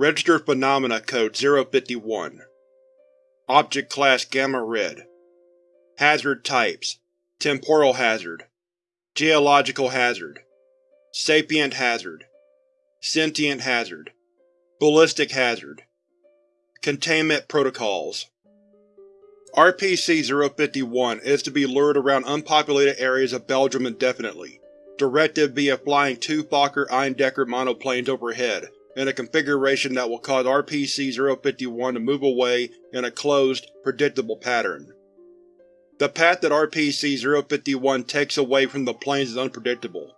Registered Phenomena Code 051 Object Class Gamma Red. Hazard Types. Temporal Hazard. Geological Hazard. Sapient Hazard. Sentient Hazard. Ballistic Hazard. Containment Protocols. RPC-051 is to be lured around unpopulated areas of Belgium indefinitely, directed via flying two Fokker-Eindecker monoplanes overhead in a configuration that will cause RPC-051 to move away in a closed, predictable pattern. The path that RPC-051 takes away from the planes is unpredictable,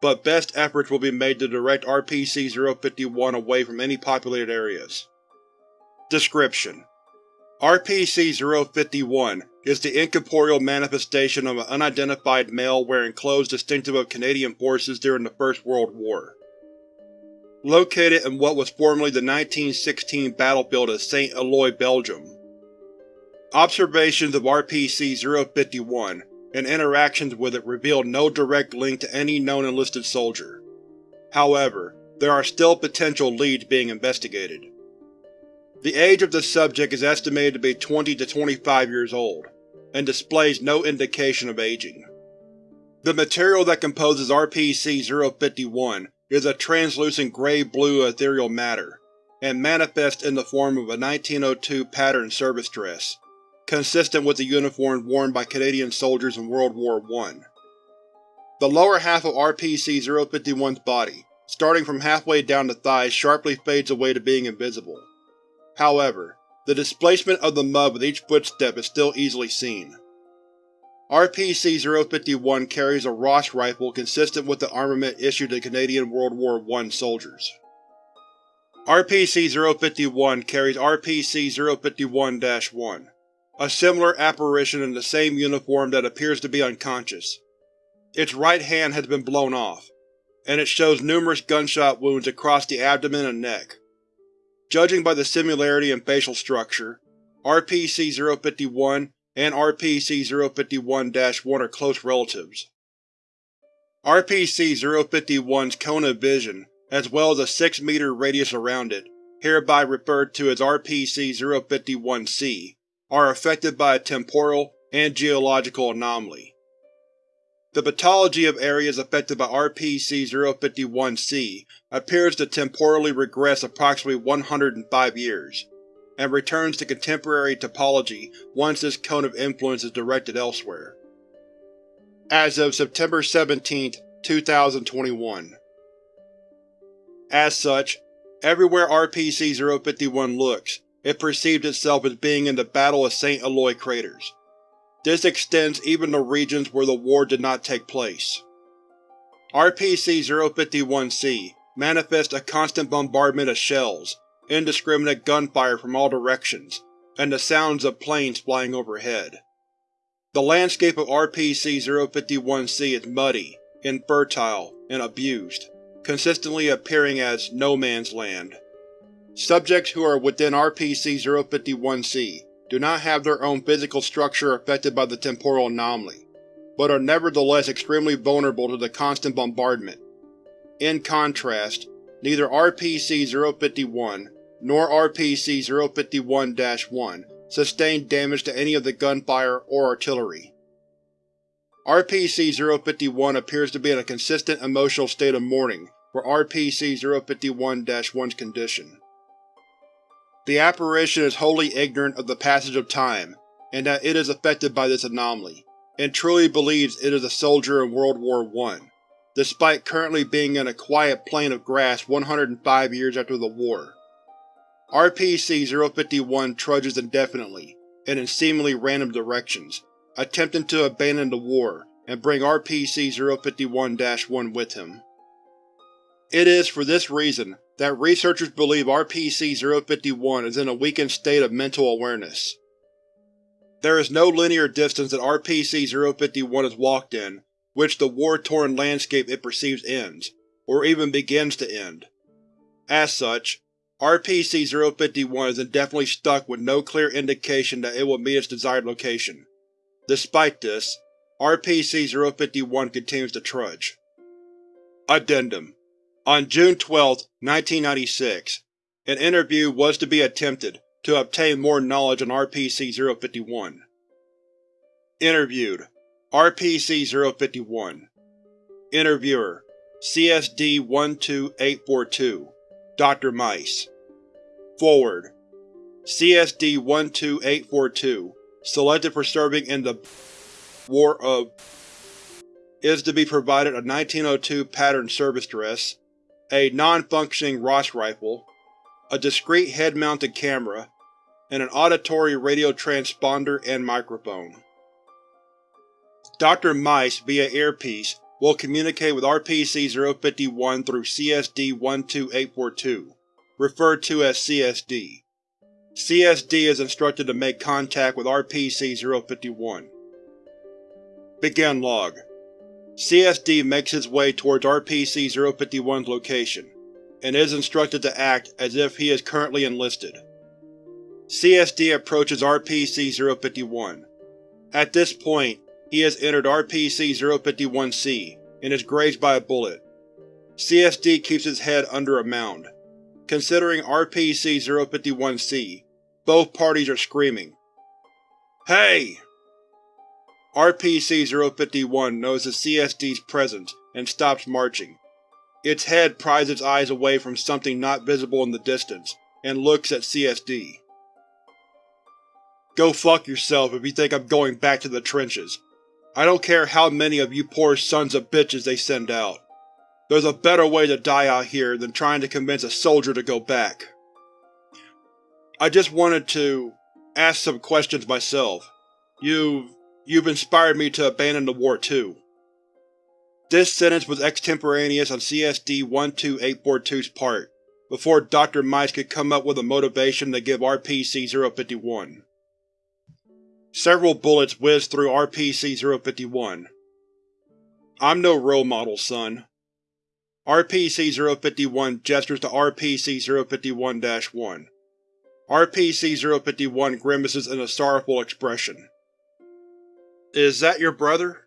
but best efforts will be made to direct RPC-051 away from any populated areas. Description: RPC-051 is the incorporeal manifestation of an unidentified male wearing clothes distinctive of Canadian forces during the First World War. Located in what was formerly the 1916 battlefield of St. Eloi, Belgium. Observations of RPC-051 and interactions with it revealed no direct link to any known enlisted soldier. However, there are still potential leads being investigated. The age of the subject is estimated to be 20 to 25 years old, and displays no indication of aging. The material that composes RPC-051 is a translucent gray-blue ethereal matter, and manifests in the form of a 1902 patterned service dress, consistent with the uniforms worn by Canadian soldiers in World War I. The lower half of RPC-051's body, starting from halfway down the thighs sharply fades away to being invisible. However, the displacement of the mud with each footstep is still easily seen. RPC-051 carries a Ross rifle consistent with the armament issued to Canadian World War I soldiers. RPC-051 carries RPC-051-1, a similar apparition in the same uniform that appears to be unconscious. Its right hand has been blown off, and it shows numerous gunshot wounds across the abdomen and neck. Judging by the similarity in facial structure, RPC-051 and RPC-051-1 are close relatives. RPC-051's cone of vision, as well as a 6-meter radius around it, hereby referred to as RPC-051-C, are affected by a temporal and geological anomaly. The pathology of areas affected by RPC-051-C appears to temporally regress approximately 105 years, and returns to contemporary topology once this cone of influence is directed elsewhere. As of September 17, 2021. As such, everywhere RPC-051 looks, it perceives itself as being in the Battle of St. Eloi craters. This extends even to regions where the war did not take place. RPC-051-C manifests a constant bombardment of shells, indiscriminate gunfire from all directions, and the sounds of planes flying overhead. The landscape of RPC-051-C is muddy, infertile, and abused, consistently appearing as no man's land. Subjects who are within RPC-051-C do not have their own physical structure affected by the temporal anomaly, but are nevertheless extremely vulnerable to the constant bombardment. In contrast, neither RPC-051 nor RPC-051-1 sustained damage to any of the gunfire or artillery. RPC-051 appears to be in a consistent emotional state of mourning for RPC-051-1's condition. The apparition is wholly ignorant of the passage of time, and that it is affected by this anomaly, and truly believes it is a soldier in World War I, despite currently being in a quiet plain of grass 105 years after the war. RPC-051 trudges indefinitely, and in seemingly random directions, attempting to abandon the war and bring RPC-051-1 with him. It is for this reason that researchers believe RPC-051 is in a weakened state of mental awareness. There is no linear distance that RPC-051 has walked in which the war-torn landscape it perceives ends, or even begins to end. As such, RPC-051 is indefinitely stuck with no clear indication that it will meet its desired location. Despite this, RPC-051 continues to trudge. Addendum on June 12, 1996, An interview was to be attempted to obtain more knowledge on RPC-051. Interviewed RPC-051 Interviewer CSD-12842 Dr. Mice Forward CSD-12842, selected for serving in the War of is to be provided a 1902 pattern service dress, a non-functioning Ross rifle, a discrete head-mounted camera, and an auditory radio transponder and microphone. Dr. Mice, via earpiece, will communicate with RPC-051 through CSD-12842, referred to as CSD. CSD is instructed to make contact with RPC-051. Begin log. CSD makes its way towards RPC-051's location, and is instructed to act as if he is currently enlisted. CSD approaches RPC-051. At this point, he has entered RPC-051-C and is grazed by a bullet. CSD keeps his head under a mound. Considering RPC-051-C, both parties are screaming. Hey! RPC-051 knows the CSD's presence and stops marching. Its head pries its eyes away from something not visible in the distance, and looks at CSD. Go fuck yourself if you think I'm going back to the trenches. I don't care how many of you poor sons of bitches they send out. There's a better way to die out here than trying to convince a soldier to go back. I just wanted to ask some questions myself. You've… you've inspired me to abandon the war too. This sentence was extemporaneous on CSD-12842's part, before Dr. Mice could come up with a motivation to give RPC-051. Several bullets whizzed through RPC-051. I'm no role model, son. RPC-051 gestures to RPC-051-1. RPC-051 grimaces in a sorrowful expression. Is that your brother?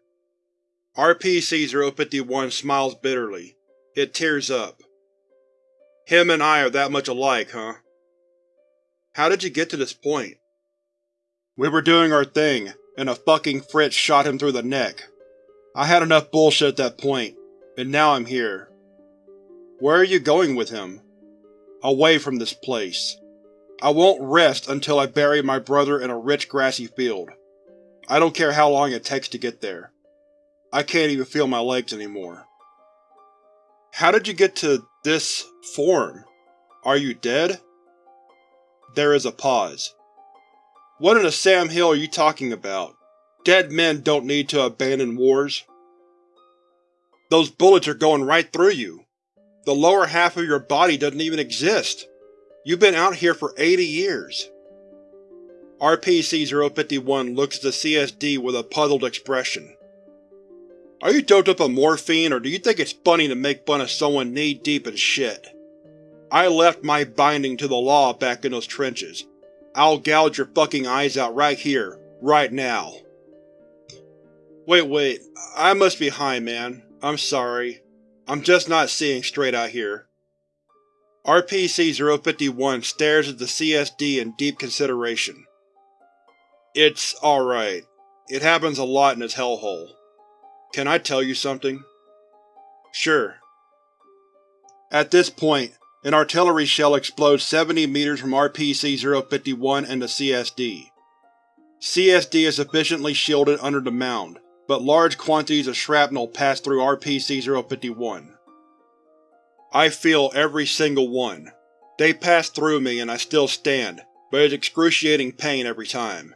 RPC-051 smiles bitterly. It tears up. Him and I are that much alike, huh? How did you get to this point? We were doing our thing, and a fucking Fritz shot him through the neck. I had enough bullshit at that point, and now I'm here. Where are you going with him? Away from this place. I won't rest until I bury my brother in a rich grassy field. I don't care how long it takes to get there. I can't even feel my legs anymore. How did you get to this form? Are you dead? There is a pause. What in the Sam Hill are you talking about? Dead men don't need to abandon wars. Those bullets are going right through you. The lower half of your body doesn't even exist. You've been out here for 80 years. RPC-051 looks at the CSD with a puzzled expression. Are you doped up on morphine, or do you think it's funny to make fun of someone knee-deep in shit? I left my binding to the law back in those trenches. I'll gouge your fucking eyes out right here, right now. Wait, wait, I must be high, man. I'm sorry. I'm just not seeing straight out here. RPC-051 stares at the CSD in deep consideration. It's alright. It happens a lot in this hellhole. Can I tell you something? Sure. At this point, an artillery shell explodes 70 meters from RPC-051 and the CSD. CSD is sufficiently shielded under the mound, but large quantities of shrapnel pass through RPC-051. I feel every single one. They pass through me and I still stand, but it's excruciating pain every time.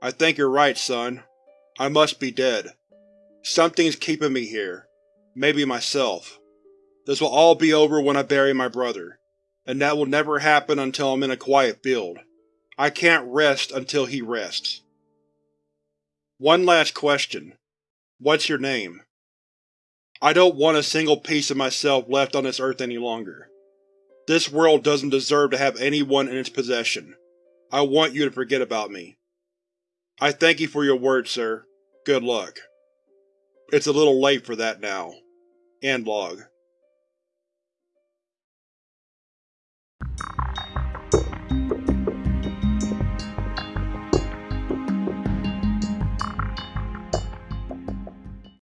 I think you're right, son. I must be dead. Something's keeping me here. Maybe myself. This will all be over when I bury my brother, and that will never happen until I'm in a quiet field. I can't rest until he rests. One last question. What's your name? I don't want a single piece of myself left on this earth any longer. This world doesn't deserve to have anyone in its possession. I want you to forget about me. I thank you for your words, sir. Good luck. It's a little late for that now. End log.